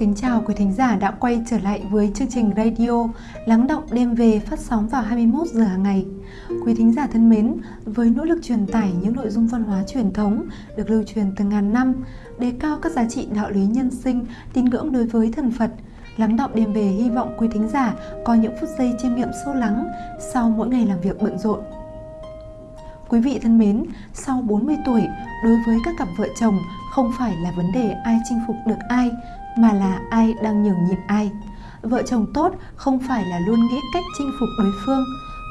Kính chào quý thính giả đã quay trở lại với chương trình radio Lắng động đêm về phát sóng vào 21 giờ hàng ngày. Quý thính giả thân mến, với nỗ lực truyền tải những nội dung văn hóa truyền thống được lưu truyền từ ngàn năm, đề cao các giá trị đạo lý nhân sinh, tín ngưỡng đối với thần Phật, Lắng động đêm về hy vọng quý thính giả có những phút giây chiêm nghiệm sâu lắng sau mỗi ngày làm việc bận rộn. Quý vị thân mến, sau 40 tuổi, đối với các cặp vợ chồng không phải là vấn đề ai chinh phục được ai, mà là ai đang nhường nhịn ai. Vợ chồng tốt không phải là luôn nghĩ cách chinh phục đối phương,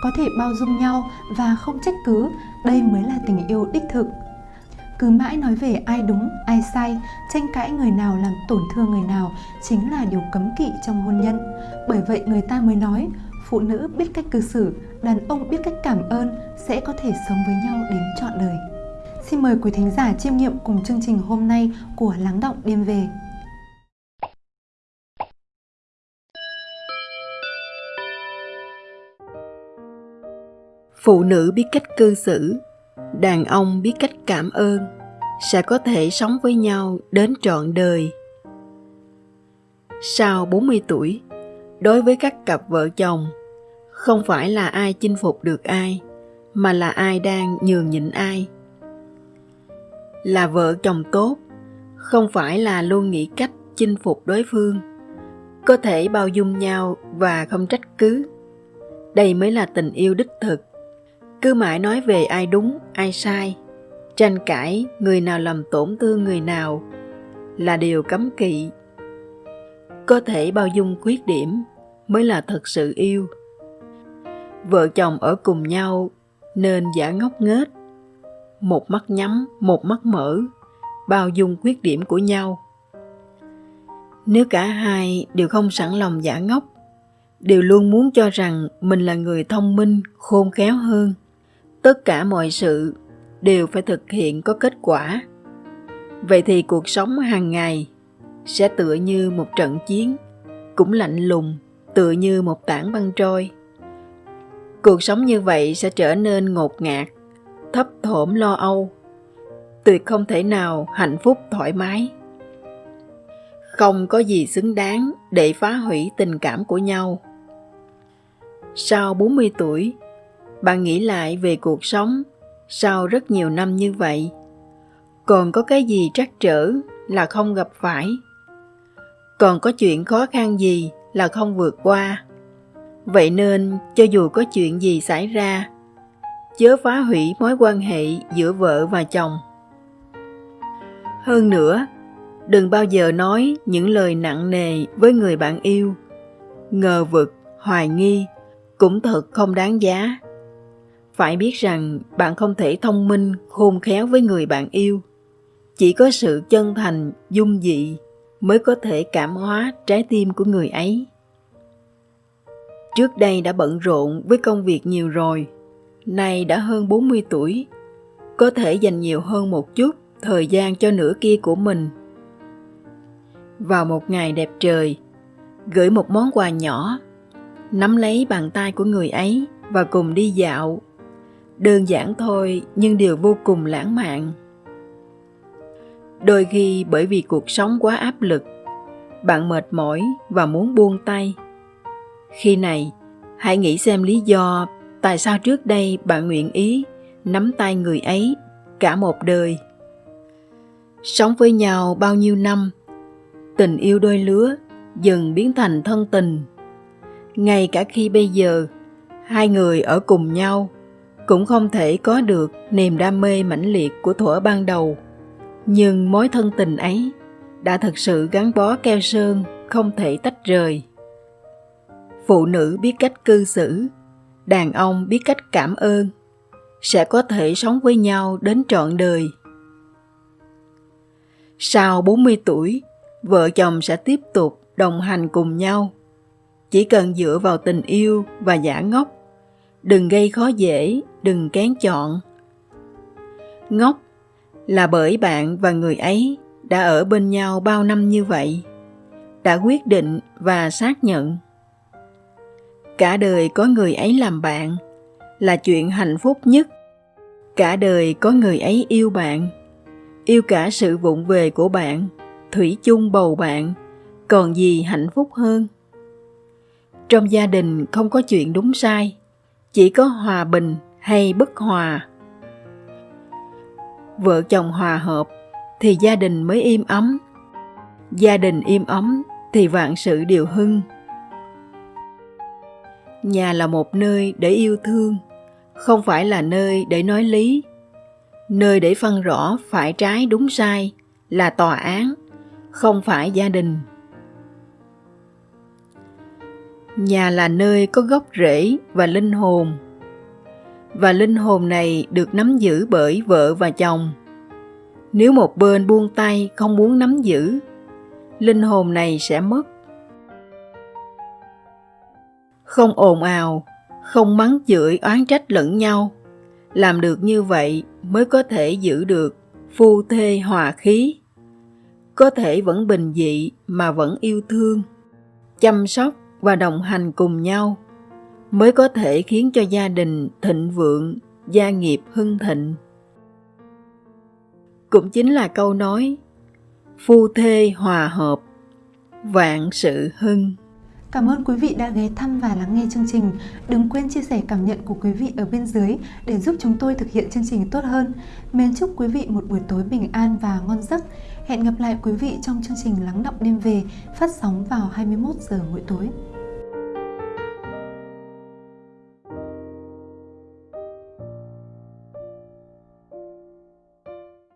có thể bao dung nhau và không trách cứ, đây mới là tình yêu đích thực. Cứ mãi nói về ai đúng, ai sai, tranh cãi người nào làm tổn thương người nào chính là điều cấm kỵ trong hôn nhân. Bởi vậy người ta mới nói, phụ nữ biết cách cư xử, đàn ông biết cách cảm ơn sẽ có thể sống với nhau đến trọn đời. Xin mời quý thính giả chiêm nghiệm cùng chương trình hôm nay của Lắng Động Đêm Về. Phụ nữ biết cách cư xử, đàn ông biết cách cảm ơn, sẽ có thể sống với nhau đến trọn đời. Sau 40 tuổi, đối với các cặp vợ chồng, không phải là ai chinh phục được ai, mà là ai đang nhường nhịn ai. Là vợ chồng tốt, không phải là luôn nghĩ cách chinh phục đối phương, có thể bao dung nhau và không trách cứ. Đây mới là tình yêu đích thực cứ mãi nói về ai đúng, ai sai, tranh cãi người nào làm tổn thương người nào là điều cấm kỵ. Có thể bao dung khuyết điểm mới là thật sự yêu. Vợ chồng ở cùng nhau nên giả ngốc nghếch, một mắt nhắm, một mắt mở, bao dung khuyết điểm của nhau. Nếu cả hai đều không sẵn lòng giả ngốc, đều luôn muốn cho rằng mình là người thông minh, khôn khéo hơn tất cả mọi sự đều phải thực hiện có kết quả. Vậy thì cuộc sống hàng ngày sẽ tựa như một trận chiến, cũng lạnh lùng, tựa như một tảng băng trôi. Cuộc sống như vậy sẽ trở nên ngột ngạt, thấp thỏm lo âu, tuyệt không thể nào hạnh phúc thoải mái. Không có gì xứng đáng để phá hủy tình cảm của nhau. Sau 40 tuổi bạn nghĩ lại về cuộc sống sau rất nhiều năm như vậy. Còn có cái gì trắc trở là không gặp phải? Còn có chuyện khó khăn gì là không vượt qua? Vậy nên cho dù có chuyện gì xảy ra, chớ phá hủy mối quan hệ giữa vợ và chồng. Hơn nữa, đừng bao giờ nói những lời nặng nề với người bạn yêu. Ngờ vực, hoài nghi cũng thật không đáng giá phải biết rằng bạn không thể thông minh, khôn khéo với người bạn yêu. Chỉ có sự chân thành, dung dị mới có thể cảm hóa trái tim của người ấy. Trước đây đã bận rộn với công việc nhiều rồi. Nay đã hơn 40 tuổi. Có thể dành nhiều hơn một chút thời gian cho nửa kia của mình. Vào một ngày đẹp trời, gửi một món quà nhỏ, nắm lấy bàn tay của người ấy và cùng đi dạo đơn giản thôi, nhưng điều vô cùng lãng mạn. Đôi khi bởi vì cuộc sống quá áp lực, bạn mệt mỏi và muốn buông tay. Khi này, hãy nghĩ xem lý do tại sao trước đây bạn nguyện ý nắm tay người ấy cả một đời. Sống với nhau bao nhiêu năm, tình yêu đôi lứa dần biến thành thân tình. Ngay cả khi bây giờ, hai người ở cùng nhau cũng không thể có được niềm đam mê mãnh liệt của thuở ban đầu. Nhưng mối thân tình ấy đã thực sự gắn bó keo sơn không thể tách rời. Phụ nữ biết cách cư xử, đàn ông biết cách cảm ơn, sẽ có thể sống với nhau đến trọn đời. Sau 40 tuổi, vợ chồng sẽ tiếp tục đồng hành cùng nhau. Chỉ cần dựa vào tình yêu và giả ngốc, đừng gây khó dễ đừng kén chọn. Ngốc là bởi bạn và người ấy đã ở bên nhau bao năm như vậy, đã quyết định và xác nhận. Cả đời có người ấy làm bạn là chuyện hạnh phúc nhất. Cả đời có người ấy yêu bạn, yêu cả sự vụng về của bạn, thủy chung bầu bạn, còn gì hạnh phúc hơn? Trong gia đình không có chuyện đúng sai, chỉ có hòa bình hay bất hòa. Vợ chồng hòa hợp thì gia đình mới im ấm. Gia đình im ấm thì vạn sự đều hưng. Nhà là một nơi để yêu thương, không phải là nơi để nói lý. Nơi để phân rõ phải trái đúng sai là tòa án, không phải gia đình. Nhà là nơi có gốc rễ và linh hồn và linh hồn này được nắm giữ bởi vợ và chồng. Nếu một bên buông tay không muốn nắm giữ, linh hồn này sẽ mất. Không ồn ào, không mắng chửi oán trách lẫn nhau, làm được như vậy mới có thể giữ được phu thê hòa khí. Có thể vẫn bình dị mà vẫn yêu thương, chăm sóc và đồng hành cùng nhau mới có thể khiến cho gia đình thịnh vượng, gia nghiệp hưng thịnh cũng chính là câu nói, phu thê hòa hợp, vạn sự hưng Cảm ơn quý vị đã ghé thăm và lắng nghe chương trình. Đừng quên chia sẻ cảm nhận của quý vị ở bên dưới để giúp chúng tôi thực hiện chương trình tốt hơn. Mến chúc quý vị một buổi tối bình an và ngon giấc. Hẹn gặp lại quý vị trong chương trình Lắng động đêm về phát sóng vào 21 giờ mỗi tối.